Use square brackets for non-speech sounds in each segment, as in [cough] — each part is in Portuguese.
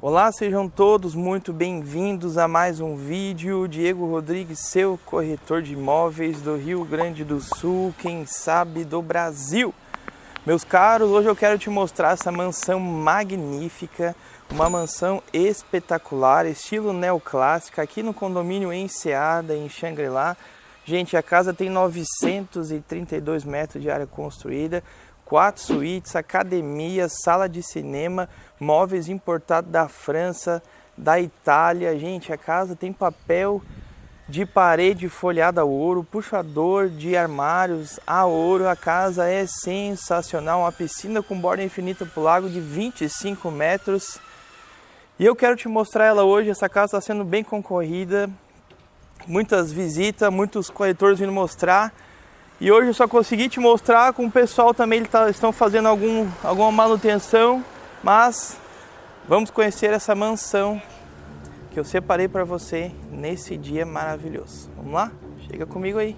Olá, sejam todos muito bem-vindos a mais um vídeo. Diego Rodrigues, seu corretor de imóveis do Rio Grande do Sul, quem sabe do Brasil. Meus caros, hoje eu quero te mostrar essa mansão magnífica, uma mansão espetacular, estilo neoclássica, aqui no condomínio Enseada, em Xangri-Lá. Gente, a casa tem 932 metros de área construída, quatro suítes, academia, sala de cinema, móveis importados da França, da Itália. Gente, a casa tem papel de parede folhada a ouro, puxador de armários a ouro. A casa é sensacional, uma piscina com borda infinita para o lago de 25 metros. E eu quero te mostrar ela hoje. Essa casa está sendo bem concorrida, muitas visitas, muitos corretores vindo mostrar. E hoje eu só consegui te mostrar com o pessoal também eles tá, estão fazendo algum, alguma manutenção, mas vamos conhecer essa mansão que eu separei para você nesse dia maravilhoso. Vamos lá? Chega comigo aí.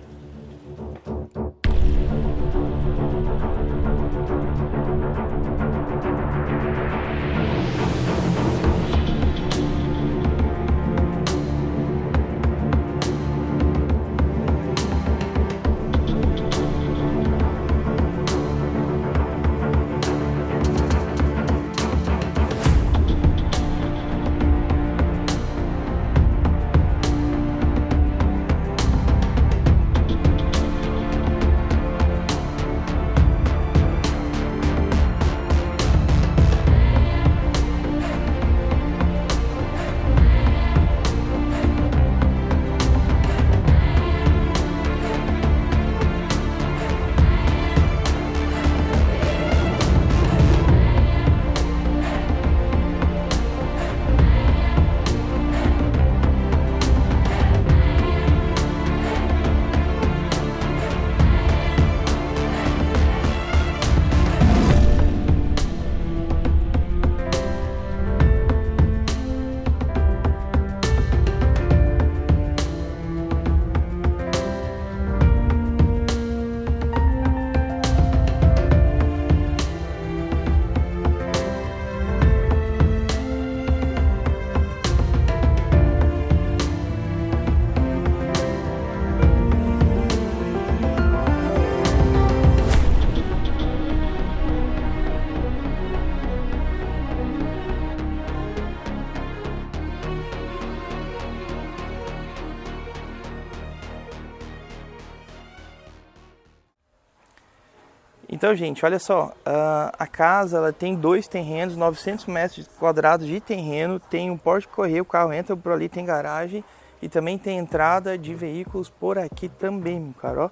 Então, gente, olha só, a casa ela tem dois terrenos, 900 metros quadrados de terreno, tem um porte de correio, o carro entra por ali, tem garagem e também tem entrada de veículos por aqui também, meu caro, ó.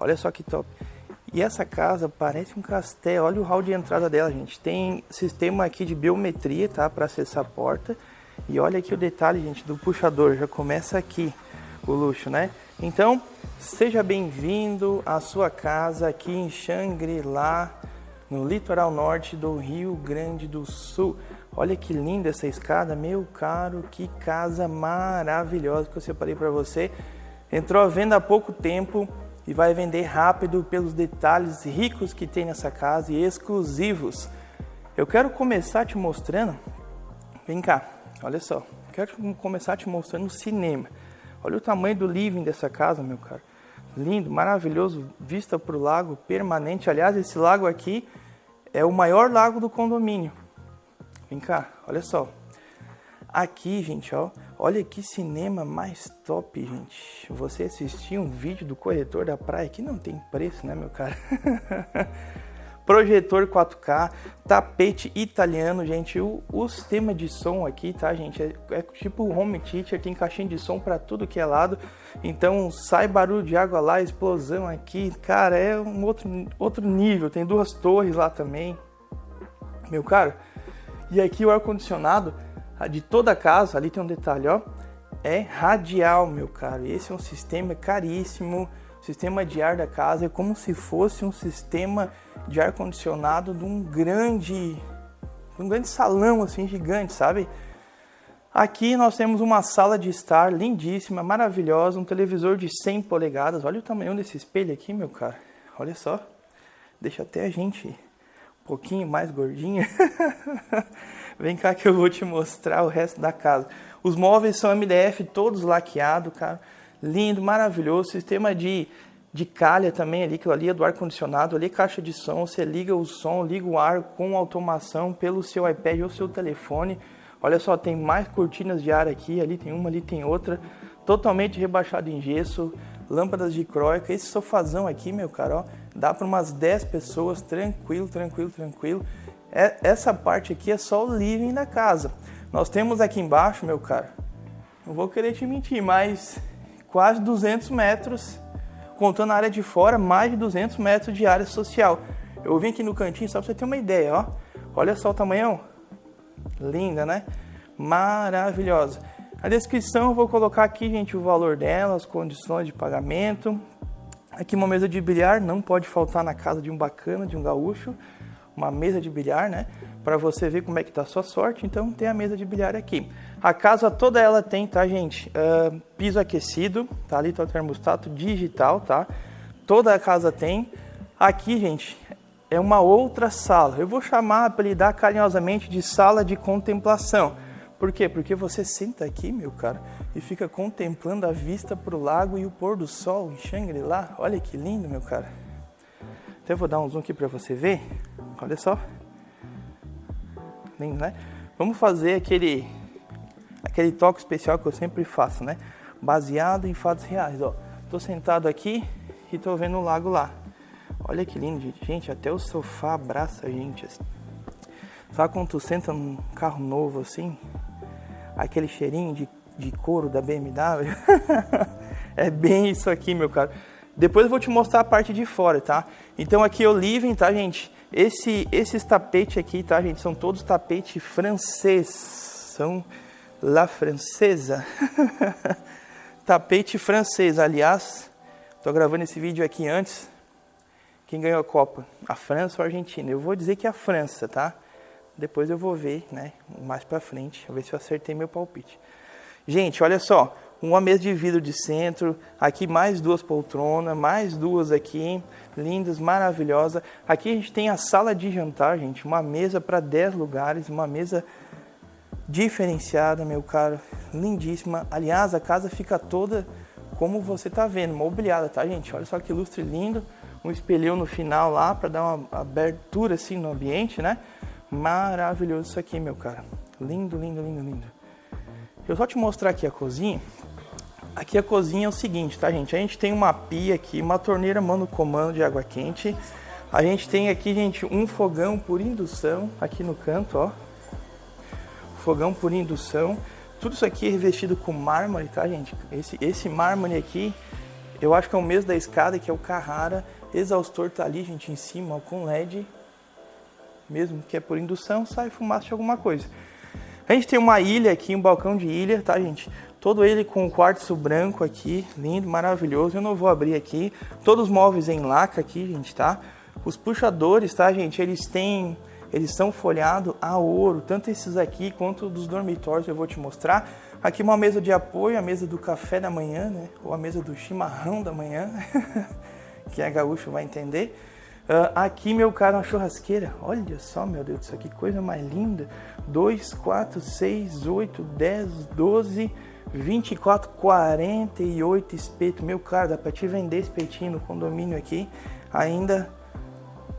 Olha só que top. E essa casa parece um castelo, olha o hall de entrada dela, gente. Tem sistema aqui de biometria, tá, para acessar a porta. E olha aqui o detalhe, gente, do puxador, já começa aqui o luxo, né? Então, seja bem-vindo à sua casa aqui em Xangri-Lá, no litoral norte do Rio Grande do Sul. Olha que linda essa escada, meu caro, que casa maravilhosa que eu separei para você. Entrou à venda há pouco tempo e vai vender rápido pelos detalhes ricos que tem nessa casa e exclusivos. Eu quero começar te mostrando, vem cá, olha só, quero começar te mostrando o cinema. Olha o tamanho do living dessa casa, meu caro. Lindo, maravilhoso, vista para o lago permanente. Aliás, esse lago aqui é o maior lago do condomínio. Vem cá, olha só. Aqui, gente, ó, olha que cinema mais top, gente. Você assistir um vídeo do corretor da praia aqui não tem preço, né, meu cara? [laughs] projetor 4K, tapete italiano, gente. O, o sistema de som aqui, tá, gente? É, é tipo home theater, tem caixinha de som para tudo que é lado. Então sai barulho de água lá, explosão aqui, cara, é um outro, outro nível. Tem duas torres lá também, meu caro. E aqui o ar condicionado de toda a casa, ali tem um detalhe, ó, é radial, meu caro. Esse é um sistema caríssimo sistema de ar da casa é como se fosse um sistema de ar condicionado de um grande, um grande salão assim gigante, sabe? Aqui nós temos uma sala de estar lindíssima, maravilhosa, um televisor de 100 polegadas. Olha o tamanho desse espelho aqui, meu cara. Olha só. Deixa até a gente um pouquinho mais gordinha. [laughs] Vem cá que eu vou te mostrar o resto da casa. Os móveis são MDF todos laqueados, cara. Lindo, maravilhoso. Sistema de, de calha também ali, que ali é do ar-condicionado. Ali é caixa de som. Você liga o som, liga o ar com automação pelo seu iPad ou seu telefone. Olha só, tem mais cortinas de ar aqui. Ali tem uma, ali tem outra. Totalmente rebaixado em gesso. Lâmpadas de croica. Esse sofazão aqui, meu cara, ó, dá para umas 10 pessoas. Tranquilo, tranquilo, tranquilo. É, essa parte aqui é só o living da casa. Nós temos aqui embaixo, meu cara, não vou querer te mentir, mas quase 200 metros, contando a área de fora, mais de 200 metros de área social. Eu vim aqui no cantinho só para você ter uma ideia, ó. Olha só o tamanhão. Linda, né? Maravilhosa. A descrição eu vou colocar aqui, gente, o valor dela, as condições de pagamento. Aqui uma mesa de bilhar, não pode faltar na casa de um bacana, de um gaúcho uma mesa de bilhar, né? Para você ver como é que tá a sua sorte. Então tem a mesa de bilhar aqui. A casa toda ela tem, tá, gente? Uh, piso aquecido, tá ali tá o termostato digital, tá? Toda a casa tem. Aqui, gente, é uma outra sala. Eu vou chamar, apelidar carinhosamente de sala de contemplação. Por quê? Porque você senta aqui, meu cara, e fica contemplando a vista para o lago e o pôr do sol em Shangri-La. Olha que lindo, meu cara. Até vou dar um zoom aqui para você ver. Olha só. Lindo, né? Vamos fazer aquele aquele toque especial que eu sempre faço, né? Baseado em fatos reais, ó. Tô sentado aqui e tô vendo o lago lá. Olha que lindo, gente. Gente, até o sofá abraça a gente assim. Sabe quando tu senta num carro novo assim? Aquele cheirinho de, de couro da BMW? [laughs] é bem isso aqui, meu caro. Depois eu vou te mostrar a parte de fora, tá? Então aqui é o living, tá, gente? Esse, esses tapetes aqui, tá, gente? São todos tapete francês. São la francesa. [laughs] tapete francês. Aliás, tô gravando esse vídeo aqui antes. Quem ganhou a Copa? A França ou a Argentina? Eu vou dizer que é a França, tá? Depois eu vou ver, né? Mais pra frente. Vou ver se eu acertei meu palpite. Gente, olha só uma mesa de vidro de centro, aqui mais duas poltronas, mais duas aqui, lindas, maravilhosas. Aqui a gente tem a sala de jantar, gente, uma mesa para 10 lugares, uma mesa diferenciada, meu caro, lindíssima. Aliás, a casa fica toda como você tá vendo, mobiliada, tá, gente? Olha só que lustre lindo, um espelhão no final lá para dar uma abertura assim no ambiente, né? Maravilhoso isso aqui, meu cara. Lindo, lindo, lindo, lindo. Eu só te mostrar aqui a cozinha. Aqui a cozinha é o seguinte, tá, gente? A gente tem uma pia aqui, uma torneira mano comando de água quente. A gente tem aqui, gente, um fogão por indução aqui no canto, ó. Fogão por indução. Tudo isso aqui é revestido com mármore, tá, gente? Esse, esse mármore aqui, eu acho que é o mesmo da escada, que é o Carrara. Exaustor tá ali, gente, em cima, ó, com LED. Mesmo que é por indução, sai fumaça de alguma coisa. A gente tem uma ilha aqui, um balcão de ilha, tá, gente? Todo ele com quartzo branco aqui, lindo, maravilhoso. Eu não vou abrir aqui. Todos os móveis em laca aqui, gente, tá? Os puxadores, tá, gente? Eles têm, eles são folhados a ouro, tanto esses aqui quanto dos dormitórios eu vou te mostrar. Aqui uma mesa de apoio, a mesa do café da manhã, né? Ou a mesa do chimarrão da manhã, [laughs] que a gaúcho vai entender. Uh, aqui, meu caro, uma churrasqueira. Olha só, meu Deus, isso aqui coisa mais linda. 2, 4, 6, 8, 10, 12, 24, 48 espetos. Meu cara, dá pra te vender espetinho no condomínio aqui. Ainda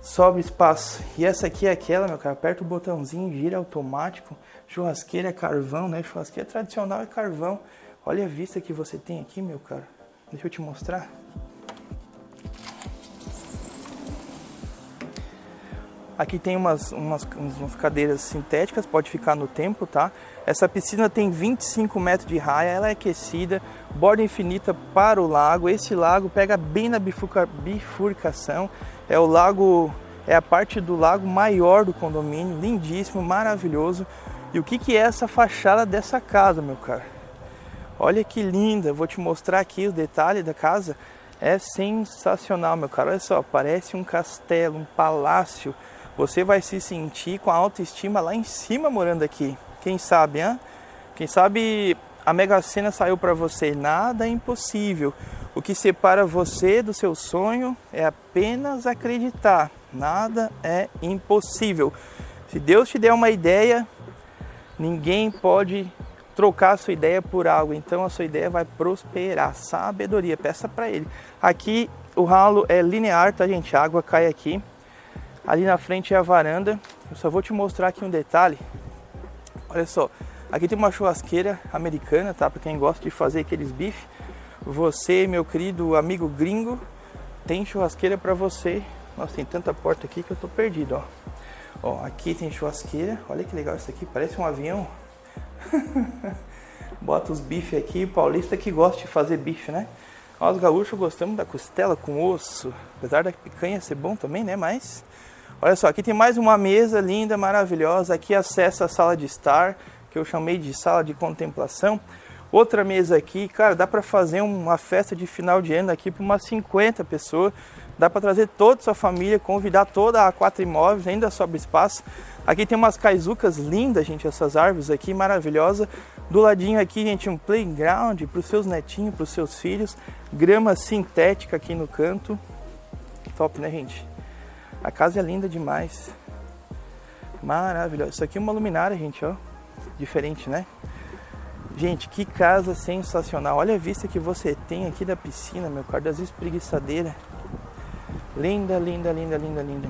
sobra espaço. E essa aqui é aquela, meu cara. Aperta o botãozinho, gira automático. Churrasqueira é carvão, né? Churrasqueira tradicional é carvão. Olha a vista que você tem aqui, meu cara. Deixa eu te mostrar. Aqui tem umas, umas, umas cadeiras sintéticas, pode ficar no tempo, tá? Essa piscina tem 25 metros de raia, ela é aquecida, borda infinita para o lago. Esse lago pega bem na bifurca, bifurcação. É o lago, é a parte do lago maior do condomínio, lindíssimo, maravilhoso. E o que, que é essa fachada dessa casa, meu cara? Olha que linda, vou te mostrar aqui os detalhes da casa. É sensacional, meu cara. Olha só, parece um castelo, um palácio você vai se sentir com a autoestima lá em cima morando aqui. Quem sabe, hein? Quem sabe a Mega Sena saiu para você. Nada é impossível. O que separa você do seu sonho é apenas acreditar. Nada é impossível. Se Deus te der uma ideia, Ninguém pode trocar a sua ideia por algo, então a sua ideia vai prosperar. Sabedoria, peça para ele. Aqui o ralo é linear, tá gente? A água cai aqui. Ali na frente é a varanda. Eu só vou te mostrar aqui um detalhe. Olha só, aqui tem uma churrasqueira americana, tá? Para quem gosta de fazer aqueles bifes. Você, meu querido amigo gringo, tem churrasqueira para você. Nossa, tem tanta porta aqui que eu tô perdido, ó. Ó, aqui tem churrasqueira. Olha que legal isso aqui, parece um avião. [laughs] Bota os bifes aqui, paulista que gosta de fazer bife, né? Nós gaúchos gostamos da costela com osso, apesar da picanha ser bom também, né? Mas olha só, aqui tem mais uma mesa linda, maravilhosa. Aqui acessa a sala de estar, que eu chamei de sala de contemplação. Outra mesa aqui, cara, dá para fazer uma festa de final de ano aqui para umas 50 pessoas. Dá para trazer toda a sua família, convidar toda a quatro imóveis, ainda sobra espaço. Aqui tem umas caizucas lindas, gente, essas árvores aqui maravilhosas. Do ladinho aqui, gente, um playground para os seus netinhos, para os seus filhos. Grama sintética aqui no canto. Top, né, gente? A casa é linda demais. Maravilhosa. Isso aqui é uma luminária, gente, ó. Diferente, né? Gente, que casa sensacional. Olha a vista que você tem aqui da piscina, meu caro, das espreguiçadeiras. Linda, linda, linda, linda, linda.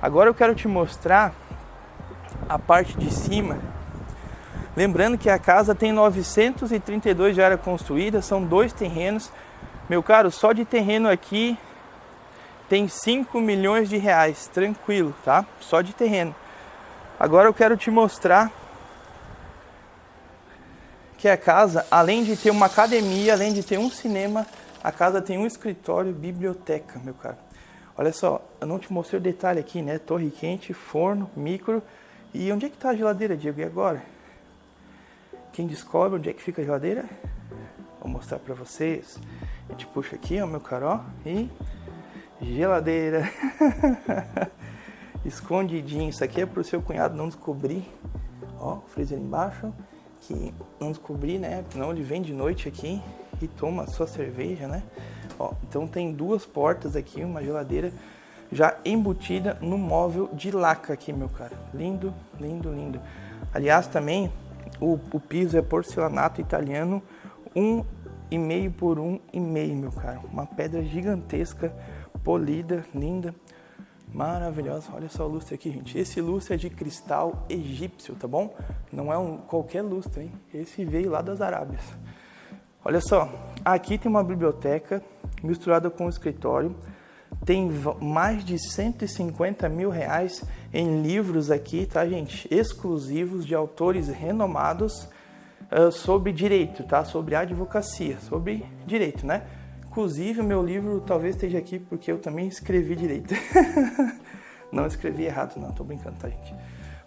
Agora eu quero te mostrar a parte de cima. Lembrando que a casa tem 932 de área construída, são dois terrenos. Meu caro, só de terreno aqui tem 5 milhões de reais, tranquilo, tá? Só de terreno. Agora eu quero te mostrar que a casa, além de ter uma academia, além de ter um cinema, a casa tem um escritório, biblioteca, meu caro. Olha só, eu não te mostrei o detalhe aqui, né? Torre quente, forno, micro. E onde é que está a geladeira, Diego? E agora? Quem descobre onde é que fica a geladeira? Vou mostrar para vocês. A gente puxa aqui, ó, meu caro, ó, e geladeira. [laughs] Escondidinho. Isso aqui é para o seu cunhado não descobrir. Ó, freezer embaixo que não descobri, né? Não, ele vem de noite aqui e toma sua cerveja, né? Ó, então tem duas portas aqui, uma geladeira já embutida no móvel de laca aqui, meu cara. Lindo, lindo, lindo. Aliás, também o, o piso é porcelanato italiano, um e meio por um e meio, meu cara. Uma pedra gigantesca, polida, linda. Maravilhosa, olha só o lustre aqui, gente. Esse lustre é de cristal egípcio, tá bom? Não é um qualquer lustre, hein? Esse veio lá das Arábias. Olha só, aqui tem uma biblioteca misturada com um escritório. Tem mais de 150 mil reais em livros aqui, tá, gente? Exclusivos de autores renomados uh, sobre direito, tá? Sobre advocacia, sobre direito, né? Inclusive, o meu livro talvez esteja aqui porque eu também escrevi direito. [laughs] não escrevi errado, não, tô brincando, tá, gente?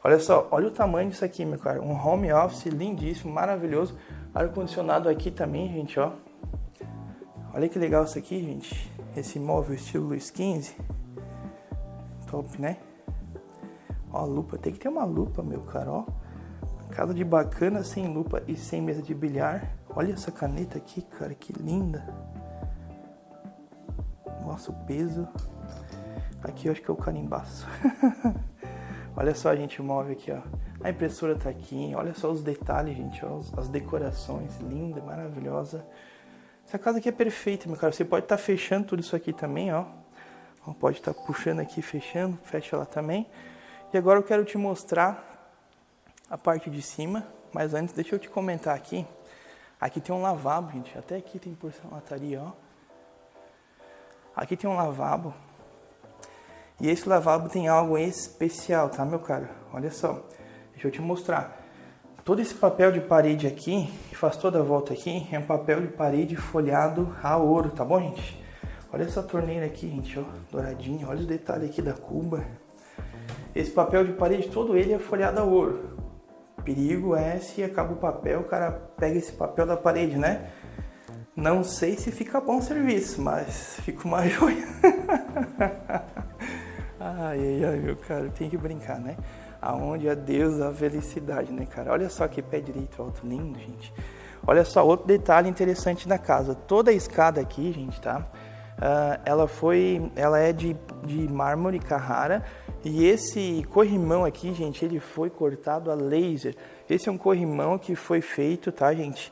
Olha só, olha o tamanho disso aqui, meu cara. Um home office lindíssimo, maravilhoso. Ar-condicionado aqui também, gente, ó. Olha que legal isso aqui, gente. Esse móvel estilo Luiz XV. Top, né? Ó, lupa. Tem que ter uma lupa, meu cara, ó. Casa de bacana sem lupa e sem mesa de bilhar. Olha essa caneta aqui, cara, que linda. Nossa, o peso. Aqui eu acho que é o carimbaço. [laughs] olha só, gente, o móvel aqui, ó. A impressora tá aqui. Olha só os detalhes, gente. Ó, as decorações. Linda, maravilhosa. Essa casa aqui é perfeita, meu cara. Você pode estar tá fechando tudo isso aqui também, ó. Pode estar tá puxando aqui, fechando. Fecha lá também. E agora eu quero te mostrar a parte de cima. Mas antes, deixa eu te comentar aqui. Aqui tem um lavabo, gente. Até aqui tem porcelanaria, ó. Aqui tem um lavabo. E esse lavabo tem algo especial, tá, meu cara? Olha só. Deixa eu te mostrar. Todo esse papel de parede aqui, que faz toda a volta aqui, é um papel de parede folhado a ouro, tá bom, gente? Olha essa torneira aqui, gente, ó, douradinha. Olha os detalhes aqui da cuba. Esse papel de parede, todo ele é folhado a ouro. Perigo é se acaba o papel, o cara pega esse papel da parede, né? Não sei se fica bom o serviço, mas fica uma [laughs] joia. ai, ai, ai, meu cara, tem que brincar, né? Aonde é Deus a felicidade, né, cara? Olha só que pé direito alto, lindo, gente. Olha só, outro detalhe interessante da casa. Toda a escada aqui, gente, tá? Uh, ela foi, ela é de, de mármore Carrara e esse corrimão aqui, gente, ele foi cortado a laser. Esse é um corrimão que foi feito, tá, gente?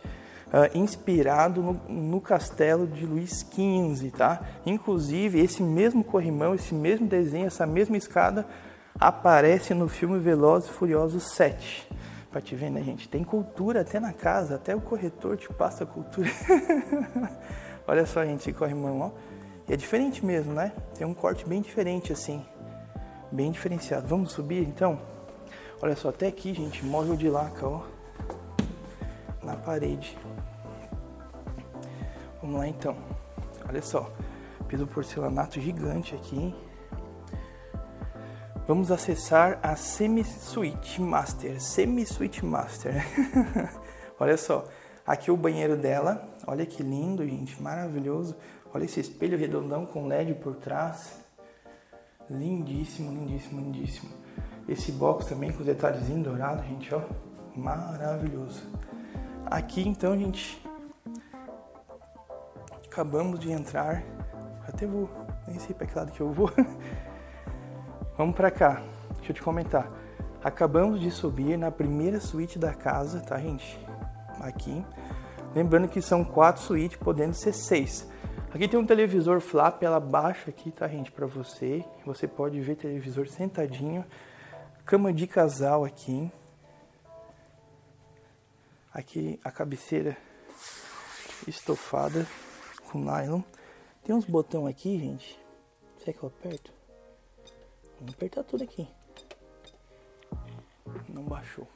Uh, inspirado no, no, castelo de Luís XV, tá? Inclusive, esse mesmo corrimão, esse mesmo desenho, essa mesma escada aparece no filme Velozes e Furiosos 7. Pra te ver, né, gente? Tem cultura até na casa, até o corretor te passa cultura. [laughs] Olha só, gente, corrimão, ó. E é diferente mesmo, né? Tem um corte bem diferente, assim. Bem diferenciado. Vamos subir, então? Olha só, até aqui, gente, móvel de laca, ó. Na parede. Vamos lá, então. Olha só. Piso porcelanato gigante aqui? Vamos acessar a Semi Suite Master. Semi Suite Master. [laughs] Olha só. Aqui o banheiro dela. Olha que lindo, gente. Maravilhoso. Olha esse espelho redondão com LED por trás. Lindíssimo, lindíssimo, lindíssimo. Esse box também com os detalhezinhos dourados, gente, ó. Maravilhoso. Aqui então, gente, acabamos de entrar. Até vou, nem sei para que lado que eu vou. [laughs] Vamos para cá. Deixa eu te comentar. Acabamos de subir na primeira suíte da casa, tá, gente? Aqui. Lembrando que são quatro suítes, podendo ser seis. Aqui tem um televisor flap, ela baixa aqui, tá, gente, para você. Você pode ver televisor sentadinho. Cama de casal aqui. Aqui a cabeceira estofada com nylon. Tem uns botão aqui, gente. Será que eu aperto? Vamos apertar tudo aqui. Não baixou.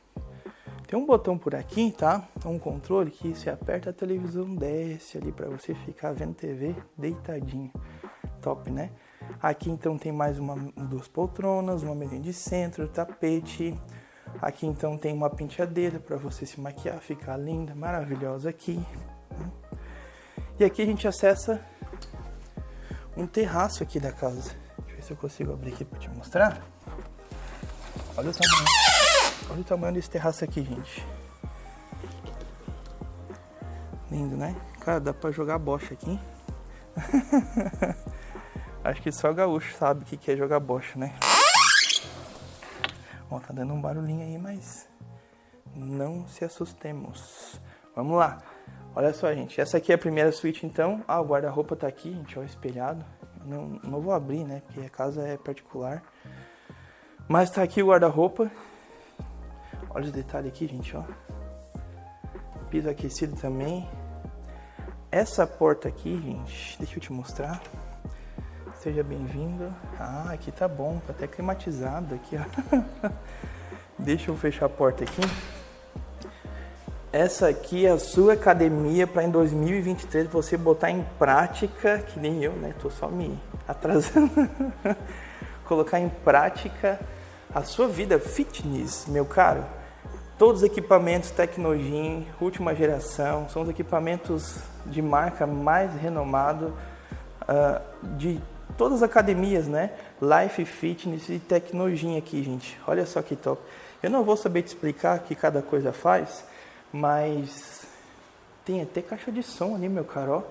Tem um botão por aqui, tá? Um controle que se aperta a televisão desce ali para você ficar vendo TV deitadinho. Top, né? Aqui então tem mais uma, duas poltronas, uma mesinha de centro, tapete. Aqui então tem uma penteadeira para você se maquiar, ficar linda, maravilhosa aqui. E aqui a gente acessa um terraço aqui da casa. Deixa eu ver se eu consigo abrir aqui para te mostrar. Olha o tamanho. Olha o tamanho desse terraço aqui, gente. Lindo, né? Cara, dá pra jogar bocha aqui. [laughs] Acho que só gaúcho sabe o que é jogar bocha, né? Ó, tá dando um barulhinho aí, mas não se assustemos. Vamos lá. Olha só, gente. Essa aqui é a primeira suíte, então. Ah, o guarda-roupa tá aqui, gente, ó, espelhado. Não, não vou abrir, né? Porque a casa é particular. Mas tá aqui o guarda-roupa. Olha os detalhes aqui, gente, ó. Piso aquecido também. Essa porta aqui, gente, deixa eu te mostrar. Seja bem-vindo. Ah, aqui tá bom, tá até climatizado aqui, ó. [laughs] deixa eu fechar a porta aqui. Essa aqui é a sua academia para em 2023 você botar em prática, que nem eu, né? Tô só me atrasando. [laughs] Colocar em prática a sua vida fitness, meu caro. Todos os equipamentos Tecnogym, última geração, são os equipamentos de marca mais renomado uh, de todas as academias, né? Life Fitness e Tecnogym aqui, gente. Olha só que top. Eu não vou saber te explicar o que cada coisa faz, mas tem até caixa de som ali, meu caro.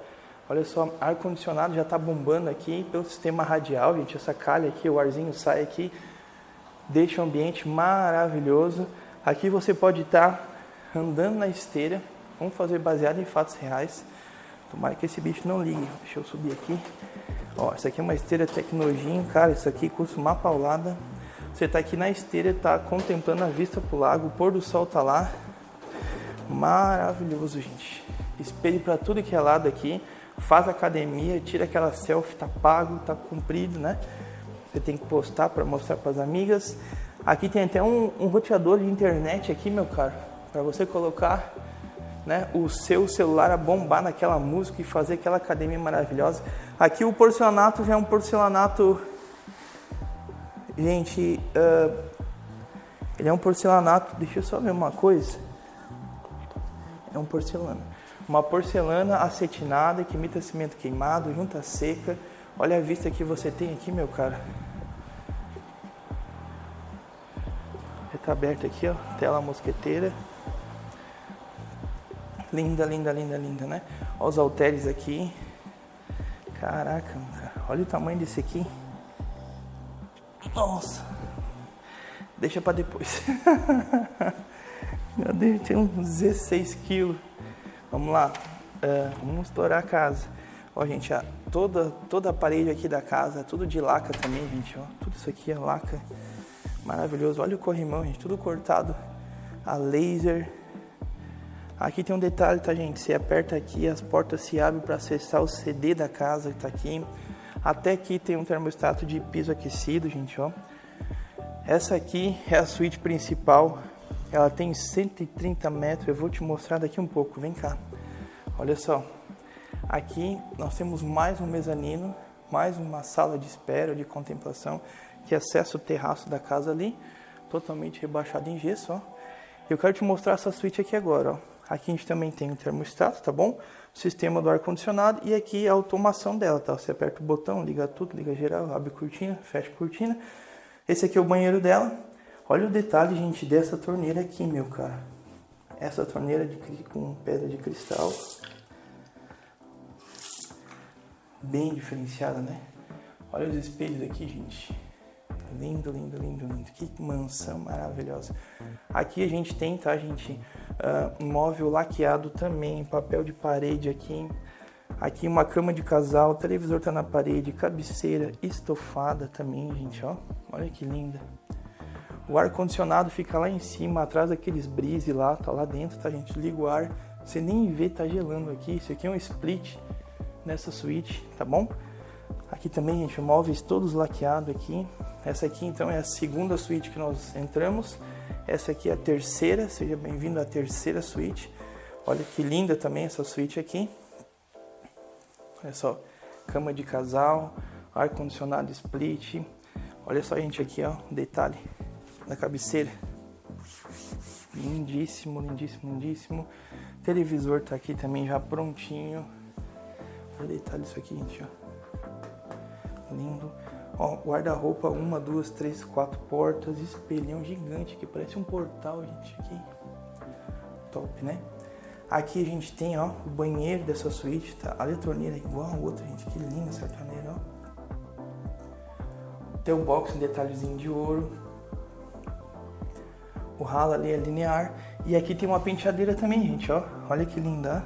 Olha só, ar condicionado já está bombando aqui pelo sistema radial, gente. Essa calha aqui, o arzinho sai aqui, deixa o ambiente maravilhoso. Aqui você pode estar andando na esteira. Vamos fazer baseado em fatos reais. Tomara que esse bicho não ligue. Deixa eu subir aqui. Ó, essa aqui é uma esteira Tecnogym, cara. Isso aqui custa uma paulada. Você está aqui na esteira, está contemplando a vista pro lago. O pôr do sol tá lá. Maravilhoso, gente. Espelho para tudo que é lado aqui. Faz academia, tira aquela selfie, tá pago, tá cumprido, né? Você tem que postar para mostrar para as amigas. Aqui tem até um, um roteador de internet aqui, meu caro, para você colocar né, o seu celular a bombar naquela música e fazer aquela academia maravilhosa. Aqui o porcelanato já é um porcelanato, gente, uh, ele é um porcelanato. Deixa eu só ver uma coisa. É um porcelana, uma porcelana acetinada que imita cimento queimado, junta seca. Olha a vista que você tem aqui, meu cara. tá aberto aqui, ó, tela mosqueteira. Linda, linda, linda, linda, né? Olha os halteres aqui. Caraca, cara. olha o tamanho desse aqui. Nossa. Deixa para depois. [laughs] Já deve ter uns 16 quilos. Vamos lá, uh, vamos estourar a casa. Ó, gente, a, toda, toda a parede aqui da casa, é tudo de laca também, gente, ó. Tudo isso aqui é laca. Maravilhoso. Olha o corrimão, gente, tudo cortado a laser. Aqui tem um detalhe, tá, gente? Você aperta aqui, as portas se abrem para acessar o CD da casa que tá aqui. Até aqui tem um termostato de piso aquecido, gente, ó. Essa aqui é a suíte principal. Ela tem 130 metros. Eu vou te mostrar daqui um pouco. Vem cá. Olha só. Aqui nós temos mais um mezanino, mais uma sala de espera, de contemplação, que acessa o terraço da casa ali, totalmente rebaixado em gesso, ó. Eu quero te mostrar essa suíte aqui agora, ó. Aqui a gente também tem o termostato, tá bom? O sistema do ar-condicionado e aqui a automação dela, tá? Você aperta o botão, liga tudo, liga geral, abre cortina, fecha cortina. Esse aqui é o banheiro dela. Olha o detalhe, gente, dessa torneira aqui, meu cara. Essa torneira de, com pedra de cristal bem diferenciada, né? Olha os espelhos aqui, gente. Lindo, lindo, lindo, lindo. Que mansão maravilhosa. Aqui a gente tem, tá, gente? Uh, móvel laqueado também, papel de parede aqui. Aqui uma cama de casal, televisor tá na parede, cabeceira estofada também, gente, ó. Olha que linda. O ar condicionado fica lá em cima, atrás daqueles brise lá, tá lá dentro, tá, gente? Liga o ar, você nem vê, tá gelando aqui. Isso aqui é um split nessa suíte, tá bom? Aqui também, gente, móveis todos laqueados aqui. Essa aqui, então, é a segunda suíte que nós entramos. Essa aqui é a terceira, seja bem-vindo à terceira suíte. Olha que linda também essa suíte aqui. Olha só, cama de casal, ar-condicionado split. Olha só, gente, aqui, ó, detalhe da cabeceira. Lindíssimo, lindíssimo, lindíssimo. Televisor tá aqui também já prontinho. Olha o detalhe disso aqui, gente, ó. Lindo. Ó, guarda-roupa, uma, duas, três, quatro portas, espelhão gigante que parece um portal, gente, aqui. Top, né? Aqui a gente tem, ó, o banheiro dessa suíte, tá? Olha a torneira igual a outra, gente, que linda essa torneira, ó. Tem o box em detalhezinho de ouro. O ralo ali é linear. E aqui tem uma penteadeira também, gente, ó. Olha que linda,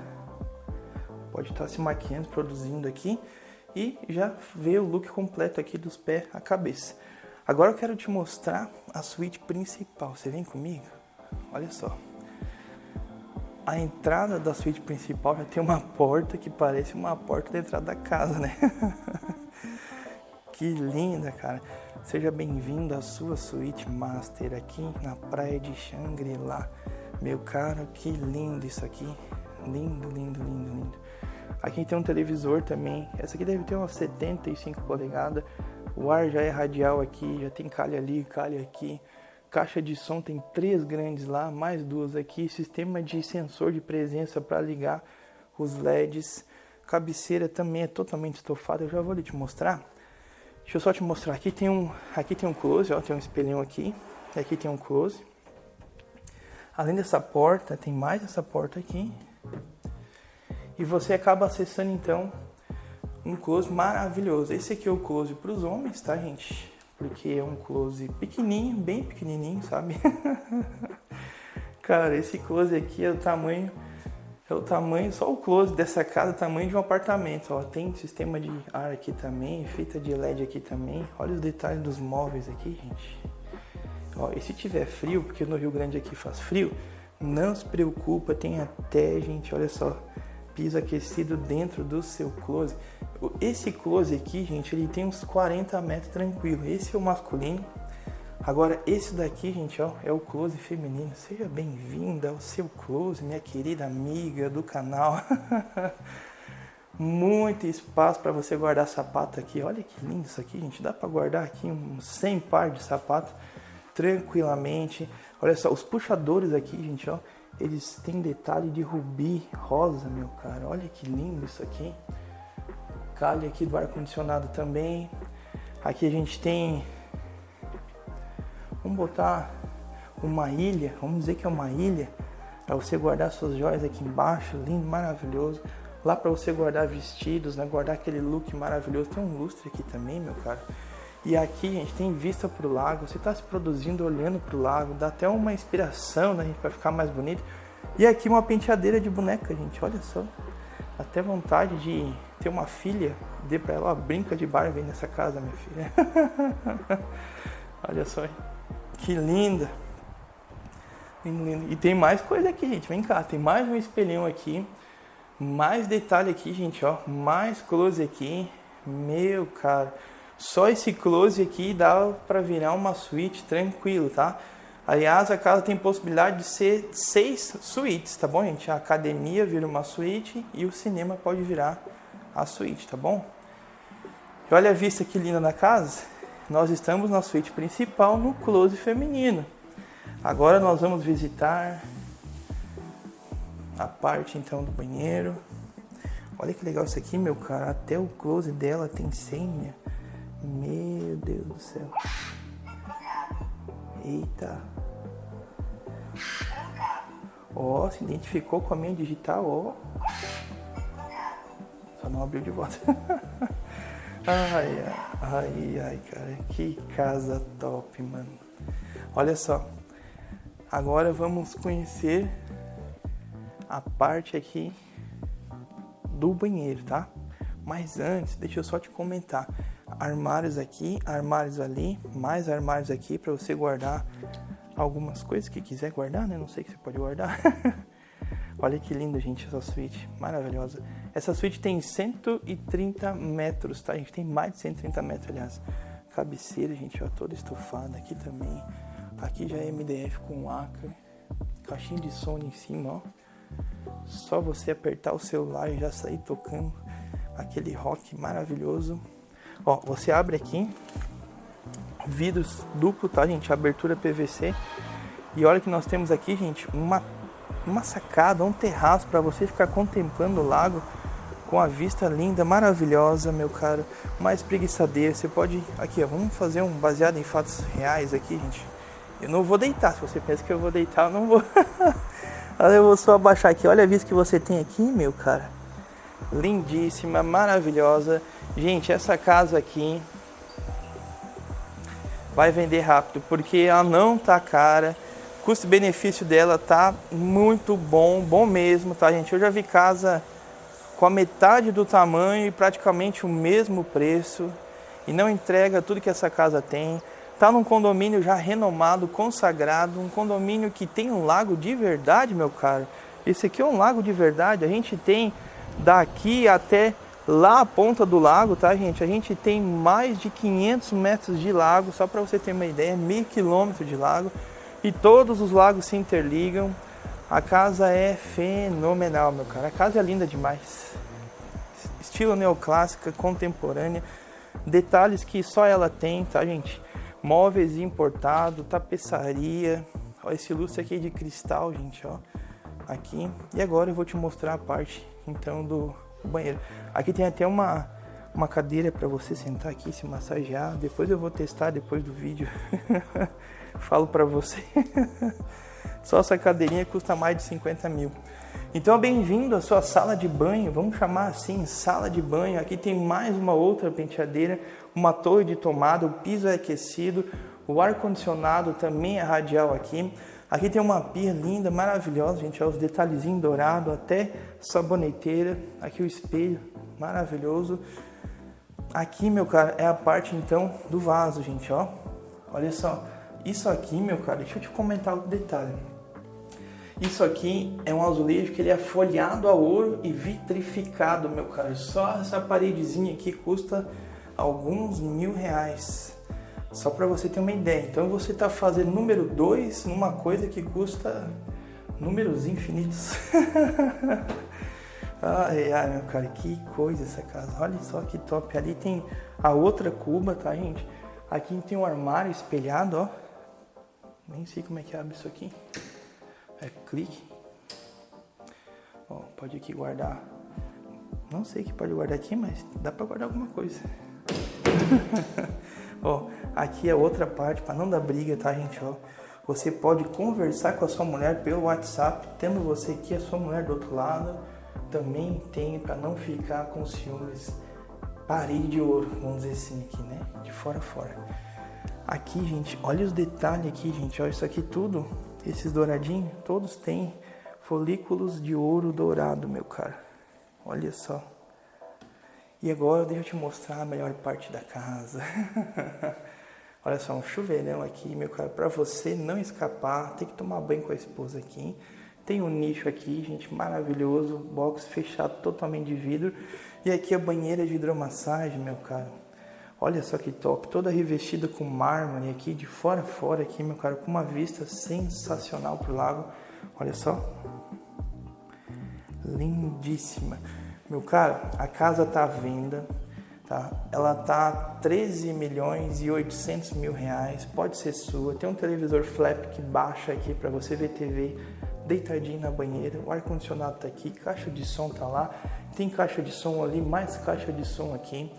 pode estar se maquiando, produzindo aqui e já ver o look completo aqui dos pés à cabeça. Agora eu quero te mostrar a suíte principal. Você vem comigo? Olha só. A entrada da suíte principal já tem uma porta que parece uma porta da entrada da casa, né? [laughs] que linda, cara. Seja bem-vindo à sua suíte master aqui na praia de Xangri-Lá. Meu caro, que lindo isso aqui. Lindo, lindo, lindo, lindo. Aqui tem um televisor também. Essa aqui deve ter umas 75 polegadas. O ar já é radial aqui, já tem calha ali, calha aqui. Caixa de som tem três grandes lá, mais duas aqui. Sistema de sensor de presença para ligar os LEDs. Cabeceira também é totalmente estofada. Eu já vou te mostrar. Deixa eu só te mostrar. Aqui tem um, aqui tem um close, ó, tem um espelhão aqui. Aqui tem um close. Além dessa porta, tem mais essa porta aqui. E você acaba acessando então um close maravilhoso. Esse aqui é o close para os homens, tá, gente? Porque é um close pequenininho, bem pequenininho, sabe? [laughs] Cara, esse close aqui é o tamanho é o tamanho, só o close dessa casa, o tamanho de um apartamento, ó. Tem sistema de ar aqui também, fita de LED aqui também. Olha os detalhes dos móveis aqui, gente. Ó, e se tiver frio, porque no Rio Grande aqui faz frio, não se preocupa, tem até, gente, olha só, piso aquecido dentro do seu close. Esse close aqui, gente, ele tem uns 40 metros tranquilo. Esse é o masculino. Agora, esse daqui, gente, ó, é o close feminino. Seja bem-vinda ao seu close, minha querida amiga do canal. [laughs] Muito espaço para você guardar sapato aqui. Olha que lindo isso aqui, gente. Dá para guardar aqui uns 100 par de sapato tranquilamente. Olha só, os puxadores aqui, gente, ó eles têm detalhe de rubi rosa, meu cara. Olha que lindo isso aqui. Calha aqui do ar-condicionado também. Aqui a gente tem... Vamos botar uma ilha. Vamos dizer que é uma ilha. Para você guardar suas joias aqui embaixo. Lindo, maravilhoso. Lá para você guardar vestidos, né? Guardar aquele look maravilhoso. Tem um lustre aqui também, meu cara. E aqui, gente, tem vista pro lago. Você está se produzindo olhando pro lago. Dá até uma inspiração, né, gente, para ficar mais bonito. E aqui uma penteadeira de boneca, gente. Olha só. Até vontade de ter uma filha. Dê pra ela, ó, brinca de Barbie nessa casa, minha filha. [laughs] Olha só. Que linda. E tem mais coisa aqui, gente. Vem cá, tem mais um espelhão aqui. Mais detalhe aqui, gente, ó. Mais close aqui. Meu, cara. Só esse close aqui dá para virar uma suíte tranquilo, tá? Aliás, a casa tem possibilidade de ser seis suítes, tá bom, gente? A academia vira uma suíte e o cinema pode virar a suíte, tá bom? E olha a vista que linda da casa. Nós estamos na suíte principal no close feminino. Agora nós vamos visitar a parte então do banheiro. Olha que legal isso aqui, meu cara. Até o close dela tem senha. Meu Deus do céu. Eita. Ó, oh, se identificou com a minha digital, ó. Oh. Só não abriu de volta. [laughs] ai, ai, ai, cara. Que casa top, mano. Olha só. Agora vamos conhecer a parte aqui do banheiro, tá? Mas antes, deixa eu só te comentar. Armários aqui, armários ali, mais armários aqui para você guardar algumas coisas que quiser guardar, né? Não sei que você pode guardar. [laughs] Olha que linda, gente, essa suíte, maravilhosa. Essa suíte tem 130 metros, tá? A gente tem mais de 130 metros, aliás. Cabeceira, gente, ó, toda estufada aqui também. Aqui já é MDF com Acre. Caixinha de som em cima, ó. Só você apertar o celular e já sair tocando aquele rock maravilhoso. Ó, você abre aqui. Vidros duplo, tá, gente? Abertura PVC. E olha que nós temos aqui, gente, uma, uma sacada, um terraço para você ficar contemplando o lago com a vista linda, maravilhosa, meu caro. Uma espreguiçadeira. Você pode. Aqui, ó, vamos fazer um baseado em fatos reais aqui, gente. Eu não vou deitar. Se você pensa que eu vou deitar, eu não vou. [laughs] eu vou só abaixar aqui. Olha a vista que você tem aqui, meu cara. Lindíssima, maravilhosa. Gente, essa casa aqui vai vender rápido porque ela não tá cara. Custo-benefício dela tá muito bom, bom mesmo, tá, gente? Eu já vi casa com a metade do tamanho e praticamente o mesmo preço e não entrega tudo que essa casa tem. Tá num condomínio já renomado, consagrado, um condomínio que tem um lago de verdade, meu caro. Esse aqui é um lago de verdade. A gente tem daqui até lá a ponta do lago, tá, gente? A gente tem mais de 500 metros de lago, só para você ter uma ideia, meio quilômetro de lago. E todos os lagos se interligam. A casa é fenomenal, meu cara. A casa é linda demais. Estilo neoclássica, contemporânea. Detalhes que só ela tem, tá, gente? móveis importados, tapeçaria. Ó, esse lustre aqui é de cristal, gente, ó. Aqui. E agora eu vou te mostrar a parte, então, do banheiro. Aqui tem até uma, uma cadeira para você sentar aqui, se massagear. Depois eu vou testar depois do vídeo. [laughs] Falo para você. [laughs] Só essa cadeirinha custa mais de 50 mil. Então, bem-vindo à sua sala de banho, vamos chamar assim, sala de banho. Aqui tem mais uma outra penteadeira, uma torre de tomada, o piso é aquecido, o ar-condicionado também é radial aqui. Aqui tem uma pia linda, maravilhosa, gente, olha os detalhezinhos dourados, até saboneteira. Aqui o espelho, maravilhoso. Aqui, meu cara, é a parte então do vaso, gente, ó. Olha só, isso aqui, meu cara, deixa eu te comentar o detalhe. Isso aqui é um azulejo que ele é folhado a ouro e vitrificado, meu cara. Só essa paredezinha aqui custa alguns mil reais. Só para você ter uma ideia. Então você está fazendo número 2 numa coisa que custa números infinitos. [laughs] ai, ai, meu cara, que coisa essa casa. Olha só que top. Ali tem a outra cuba, tá, gente? Aqui tem um armário espelhado, ó. Nem sei como é que abre isso aqui é, clique. Ó, pode aqui guardar. Não sei que pode guardar aqui, mas dá para guardar alguma coisa. [laughs] ó, aqui é outra parte para não dar briga, tá, gente? Ó, você pode conversar com a sua mulher pelo WhatsApp, tendo você aqui a sua mulher do outro lado. Também tem para não ficar com ciúmes parede de ouro, vamos dizer assim aqui, né? De fora a fora. Aqui, gente, olha os detalhes aqui, gente. Olha isso aqui tudo, esses douradinhos, todos têm folículos de ouro dourado, meu cara. Olha só. E agora deixa eu te mostrar a melhor parte da casa. [laughs] Olha só, um chuveirão aqui, meu cara, para você não escapar, tem que tomar banho com a esposa aqui. Tem um nicho aqui, gente, maravilhoso, box fechado totalmente de vidro. E aqui a banheira de hidromassagem, meu cara. Olha só que top, toda revestida com mármore aqui, de fora a fora aqui, meu cara, com uma vista sensacional pro lago. Olha só. Lindíssima. Meu cara, a casa tá à venda, tá? Ela tá 13 milhões e 800 mil reais, pode ser sua. Tem um televisor flap que baixa aqui para você ver TV deitadinho na banheira. O ar condicionado tá aqui, caixa de som tá lá. Tem caixa de som ali, mais caixa de som aqui.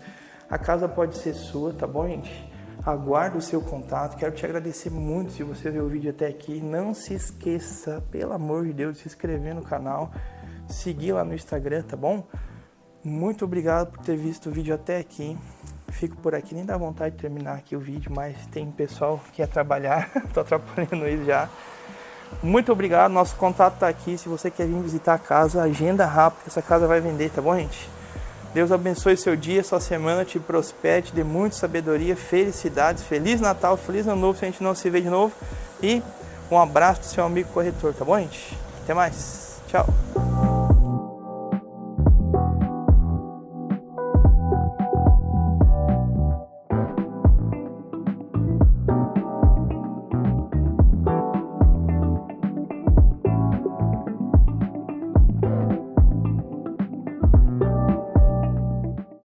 A casa pode ser sua, tá bom, gente? Aguardo o seu contato. Quero te agradecer muito se você viu o vídeo até aqui. Não se esqueça, pelo amor de Deus, de se inscrever no canal, seguir lá no Instagram, tá bom? Muito obrigado por ter visto o vídeo até aqui. Fico por aqui, nem dá vontade de terminar aqui o vídeo, mas tem pessoal que quer trabalhar, [laughs] tô atrapalhando eles já. Muito obrigado, nosso contato tá aqui. Se você quer vir visitar a casa, agenda rápido, essa casa vai vender, tá bom, gente? Deus abençoe seu dia, sua semana, te prospere, dê muita sabedoria, felicidades, Feliz Natal, Feliz Ano Novo se a gente não se vê de novo. E um abraço do seu amigo corretor, tá bom, gente? Até mais. Tchau.